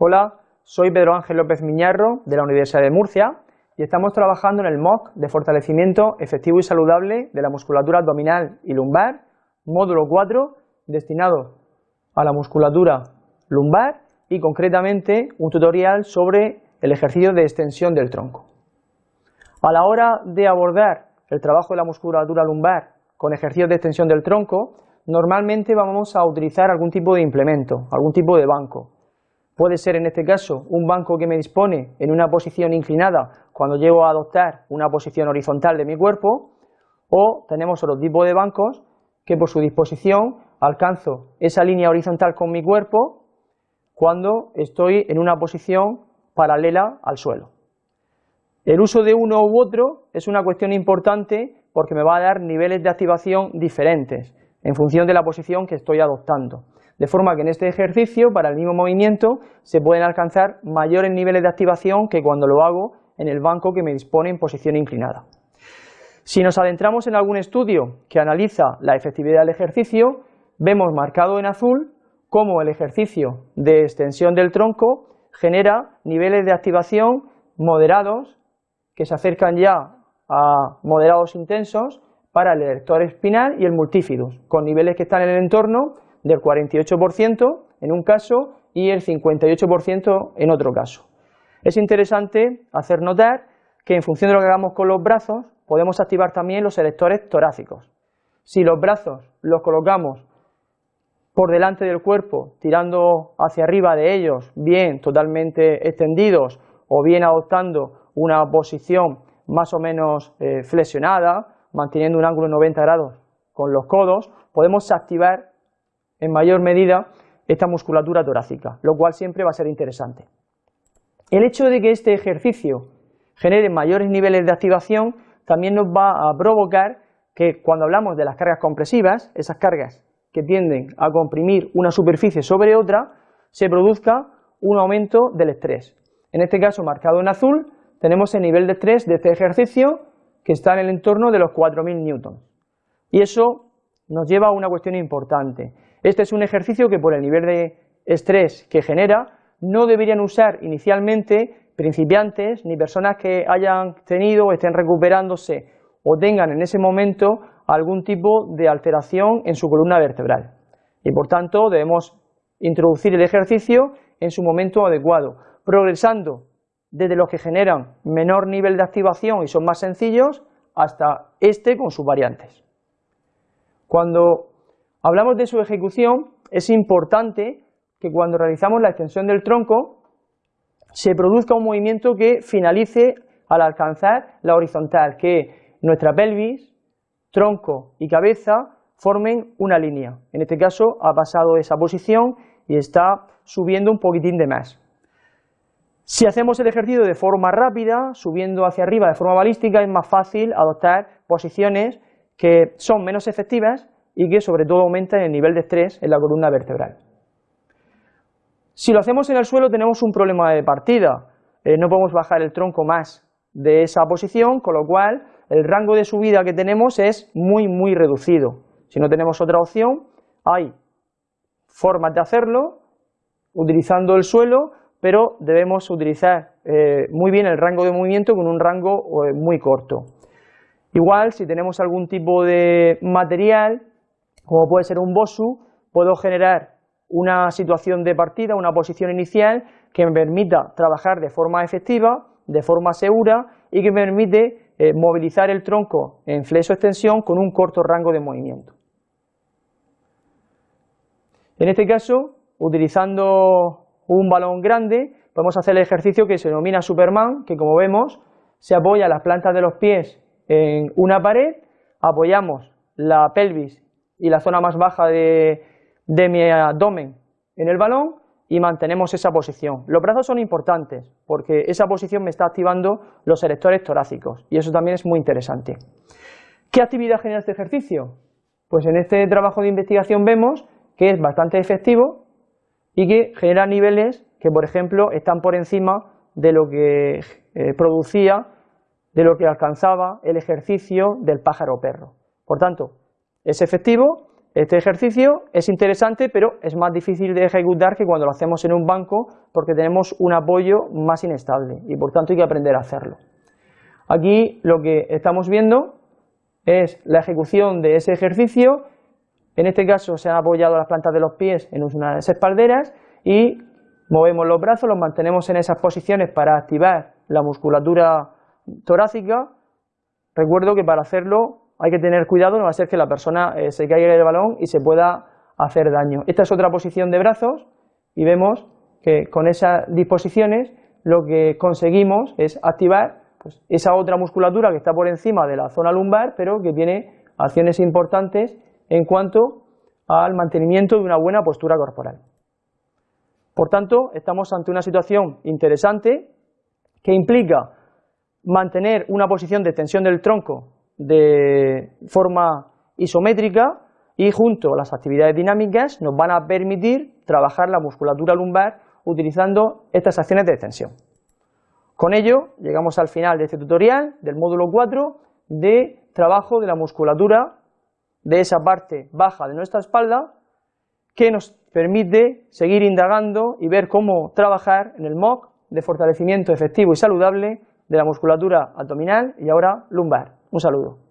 Hola, soy Pedro Ángel López Miñarro de la Universidad de Murcia y estamos trabajando en el MOOC de fortalecimiento efectivo y saludable de la musculatura abdominal y lumbar, módulo 4, destinado a la musculatura lumbar y concretamente un tutorial sobre el ejercicio de extensión del tronco. A la hora de abordar el trabajo de la musculatura lumbar con ejercicios de extensión del tronco, normalmente vamos a utilizar algún tipo de implemento, algún tipo de banco. Puede ser en este caso un banco que me dispone en una posición inclinada cuando llego a adoptar una posición horizontal de mi cuerpo, o tenemos otro tipo de bancos que por su disposición alcanzo esa línea horizontal con mi cuerpo cuando estoy en una posición paralela al suelo. El uso de uno u otro es una cuestión importante porque me va a dar niveles de activación diferentes en función de la posición que estoy adoptando. De forma que en este ejercicio, para el mismo movimiento, se pueden alcanzar mayores niveles de activación que cuando lo hago en el banco que me dispone en posición inclinada. Si nos adentramos en algún estudio que analiza la efectividad del ejercicio, vemos marcado en azul cómo el ejercicio de extensión del tronco genera niveles de activación moderados que se acercan ya a moderados intensos para el erector espinal y el multífidus, con niveles que están en el entorno del 48% en un caso y el 58% en otro caso. Es interesante hacer notar que en función de lo que hagamos con los brazos, podemos activar también los erectores torácicos. Si los brazos los colocamos por delante del cuerpo, tirando hacia arriba de ellos, bien totalmente extendidos o bien adoptando una posición más o menos eh, flexionada, manteniendo un ángulo de 90 grados con los codos, podemos activar en mayor medida esta musculatura torácica, lo cual siempre va a ser interesante. El hecho de que este ejercicio genere mayores niveles de activación también nos va a provocar que cuando hablamos de las cargas compresivas, esas cargas que tienden a comprimir una superficie sobre otra, se produzca un aumento del estrés. En este caso, marcado en azul, tenemos el nivel de estrés de este ejercicio que está en el entorno de los 4.000 newtons. Y eso nos lleva a una cuestión importante. Este es un ejercicio que por el nivel de estrés que genera, no deberían usar inicialmente principiantes ni personas que hayan tenido o estén recuperándose o tengan en ese momento algún tipo de alteración en su columna vertebral. Y por tanto debemos introducir el ejercicio en su momento adecuado, progresando desde los que generan menor nivel de activación y son más sencillos hasta este con sus variantes. Cuando hablamos de su ejecución es importante que cuando realizamos la extensión del tronco se produzca un movimiento que finalice al alcanzar la horizontal, que nuestra pelvis tronco y cabeza formen una línea. En este caso ha pasado esa posición y está subiendo un poquitín de más. Si hacemos el ejercicio de forma rápida, subiendo hacia arriba de forma balística, es más fácil adoptar posiciones que son menos efectivas y que sobre todo aumentan el nivel de estrés en la columna vertebral. Si lo hacemos en el suelo tenemos un problema de partida, eh, no podemos bajar el tronco más de esa posición, con lo cual el rango de subida que tenemos es muy, muy reducido. Si no tenemos otra opción, hay formas de hacerlo utilizando el suelo, pero debemos utilizar eh, muy bien el rango de movimiento con un rango eh, muy corto. Igual, si tenemos algún tipo de material, como puede ser un BOSU, puedo generar una situación de partida, una posición inicial que me permita trabajar de forma efectiva, de forma segura y que me permite eh, movilizar el tronco en flexo-extensión con un corto rango de movimiento. En este caso, utilizando un balón grande, podemos hacer el ejercicio que se denomina Superman, que como vemos, se apoya las plantas de los pies en una pared, apoyamos la pelvis y la zona más baja de, mi abdomen en el balón y mantenemos esa posición. Los brazos son importantes porque esa posición me está activando los erectores torácicos y eso también es muy interesante. ¿Qué actividad genera este ejercicio? Pues en este trabajo de investigación vemos que es bastante efectivo y que genera niveles que, por ejemplo, están por encima de lo que eh, producía, de lo que alcanzaba el ejercicio del pájaro perro. Por tanto, es efectivo este ejercicio es interesante, pero es más difícil de ejecutar que cuando lo hacemos en un banco porque tenemos un apoyo más inestable y por tanto hay que aprender a hacerlo. Aquí lo que estamos viendo es la ejecución de ese ejercicio, en este caso se han apoyado las plantas de los pies en unas espalderas y movemos los brazos, los mantenemos en esas posiciones para activar la musculatura torácica. Recuerdo que para hacerlo hay que tener cuidado, no va a ser que la persona eh, se caiga del balón y se pueda hacer daño. Esta es otra posición de brazos y vemos que con esas disposiciones lo que conseguimos es activar pues, esa otra musculatura que está por encima de la zona lumbar, pero que tiene acciones importantes en cuanto al mantenimiento de una buena postura corporal. Por tanto, estamos ante una situación interesante que implica mantener una posición de tensión del tronco de forma isométrica y junto a las actividades dinámicas nos van a permitir trabajar la musculatura lumbar utilizando estas acciones de extensión. Con ello llegamos al final de este tutorial del módulo 4 de trabajo de la musculatura de esa parte baja de nuestra espalda que nos permite seguir indagando y ver cómo trabajar en el MOC de fortalecimiento efectivo y saludable de la musculatura abdominal y ahora lumbar. Un saludo.